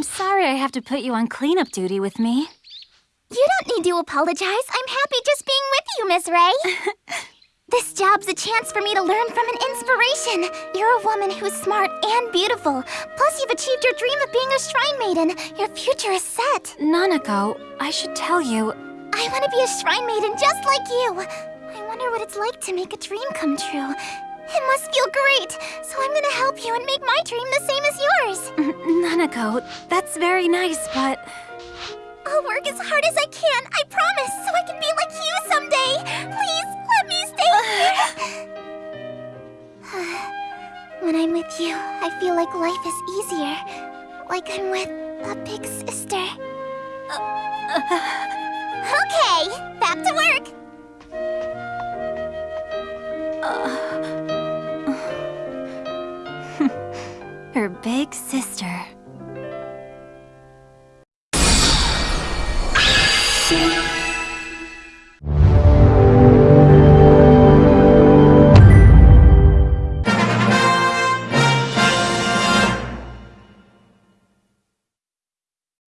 I'm sorry I have to put you on cleanup duty with me. You don't need to apologize. I'm happy just being with you, Miss Ray. this job's a chance for me to learn from an inspiration. You're a woman who's smart and beautiful. Plus, you've achieved your dream of being a shrine maiden. Your future is set. Nanako, I should tell you... I want to be a shrine maiden just like you. I wonder what it's like to make a dream come true. It must feel great, so I'm gonna help you and make my dream the same as yours. That's very nice, but... I'll work as hard as I can, I promise, so I can be like you someday. Please, let me stay here. when I'm with you, I feel like life is easier. Like I'm with a big sister. okay, back to work. Her big sister. see.